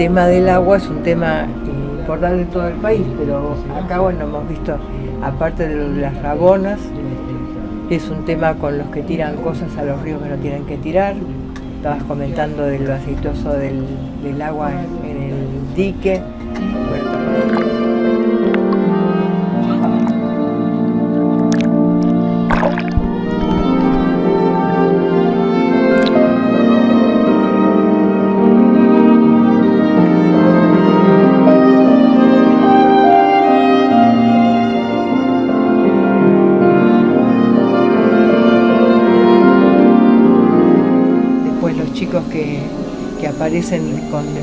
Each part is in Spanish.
tema del agua es un tema importante en todo el país, pero acá bueno hemos visto, aparte de lo de las rabonas, es un tema con los que tiran cosas a los ríos que no tienen que tirar. Estabas comentando del aceitoso del, agua en, en el dique.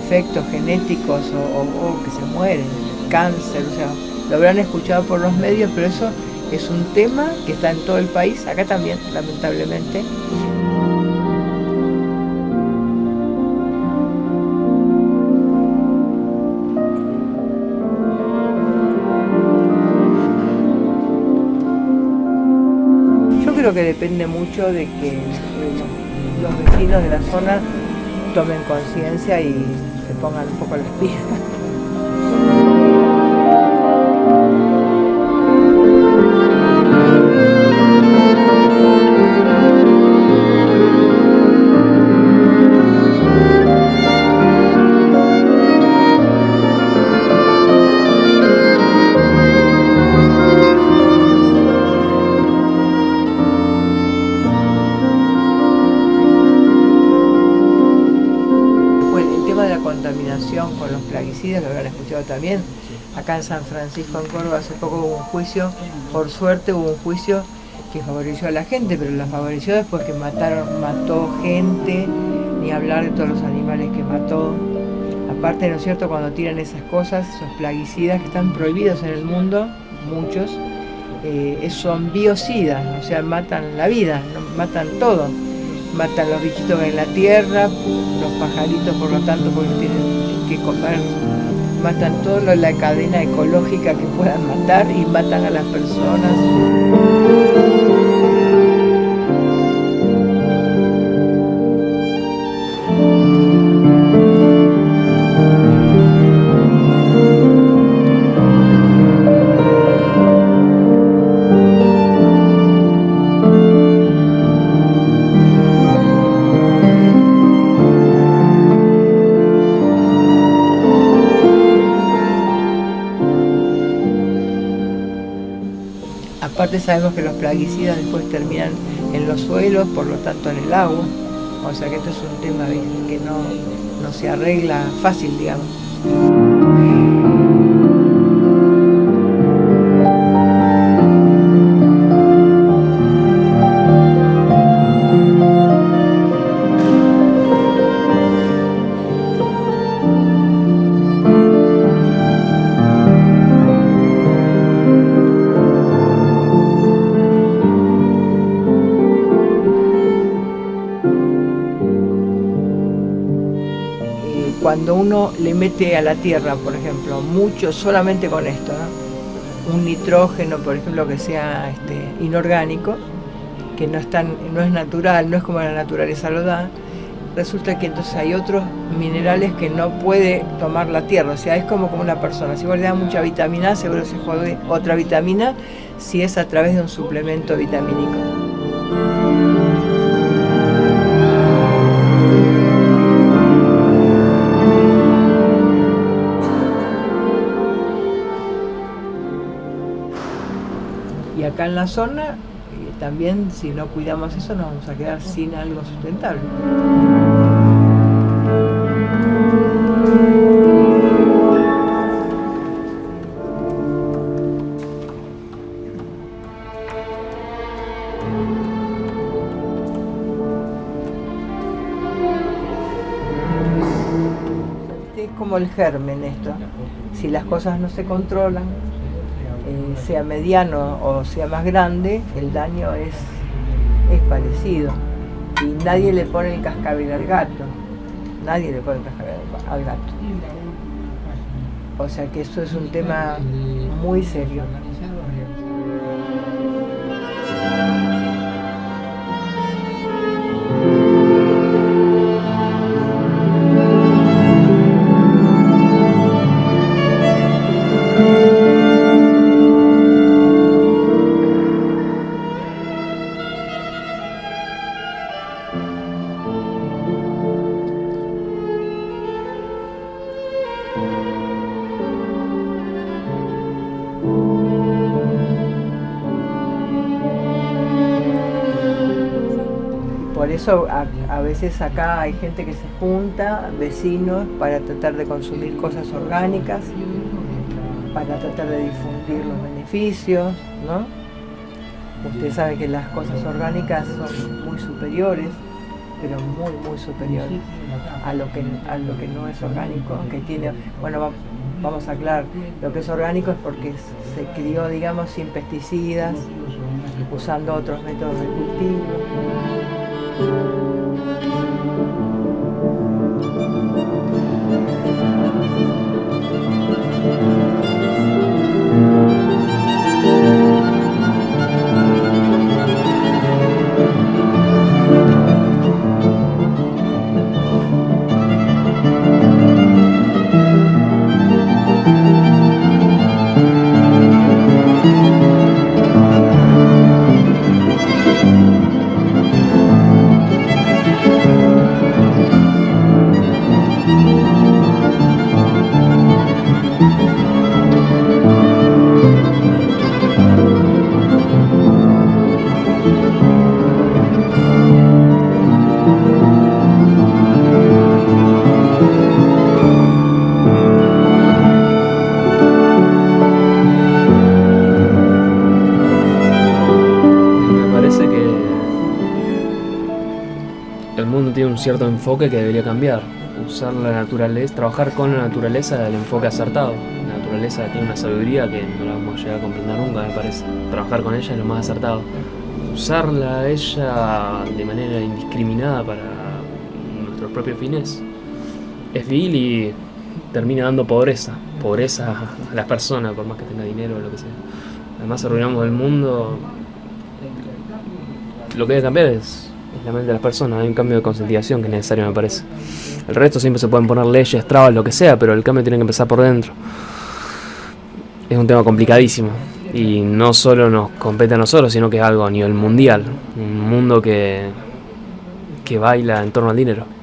Defectos genéticos o, que se mueren, cáncer, o sea, lo habrán escuchado por los medios, pero eso es un tema que está en todo el país, acá también, lamentablemente. Yo creo que depende mucho de que los vecinos de la zona tomen conciencia y se pongan un poco las pilas. También. Acá en San Francisco, en Córdoba, hace poco hubo un juicio, por suerte hubo un juicio que favoreció a la gente, pero la favoreció después que mataron, mató gente, ni hablar de todos los animales que mató. Aparte, ¿no es cierto?, cuando tiran esas cosas, esos plaguicidas que están prohibidos en el mundo, muchos, eh, son biocidas, o sea, matan la vida, matan todo. Matan los bichitos en la tierra, los pajaritos por lo tanto porque tienen que comer, matan toda la cadena ecológica que puedan matar y matan a las personas. Aparte sabemos que los plaguicidas después terminan en los suelos, por lo tanto en el agua. O sea que esto es un tema que no, no se arregla fácil, digamos. Cuando uno le mete a la tierra, por ejemplo, mucho solamente con esto, un nitrógeno, por ejemplo, que sea este, inorgánico, que no es, natural, no es como la naturaleza lo da, resulta que entonces hay otros minerales que no puede tomar la tierra, o sea, es como, como una persona, si vos le das mucha vitamina seguro se jode otra vitamina si es a través de un suplemento vitamínico. Acá en la zona, eh, también si no cuidamos eso nos vamos a quedar sin algo sustentable. Es como el germen esto. Si las cosas no se controlan, eh, sea mediano o sea más grande, el daño es, es parecido. Y nadie le pone el cascabel al gato. Nadie le pone el cascabel al gato. O sea que esto es un tema muy serio. Eso a, veces acá hay gente que se junta, vecinos, para tratar de consumir cosas orgánicas, para tratar de difundir los beneficios, ¿no? Usted sabe que las cosas orgánicas son muy superiores, pero muy, muy superiores a lo que, a lo que no es orgánico, aunque tiene, bueno, vamos a aclarar, lo que es orgánico es porque se crió, digamos, sin pesticidas, usando otros métodos de cultivo. Thank you. Cierto enfoque que debería cambiar. Usar la naturaleza, trabajar con la naturaleza del enfoque acertado. La naturaleza tiene una sabiduría que no la vamos a llegar a comprender nunca, me parece. Trabajar con ella es lo más acertado. Usarla a ella de manera indiscriminada para nuestros propios fines es vil y termina dando pobreza. Pobreza a las personas, por más que tenga dinero o lo que sea. Además arruinamos el mundo. Lo que debe cambiar es la mente de las personas, hay un cambio de concientización que es necesario me parece. El resto siempre se pueden poner leyes, trabas, lo que sea, pero el cambio tiene que empezar por dentro. Es un tema complicadísimo y no solo nos compete a nosotros, sino que es algo a nivel mundial, un mundo que, que baila en torno al dinero.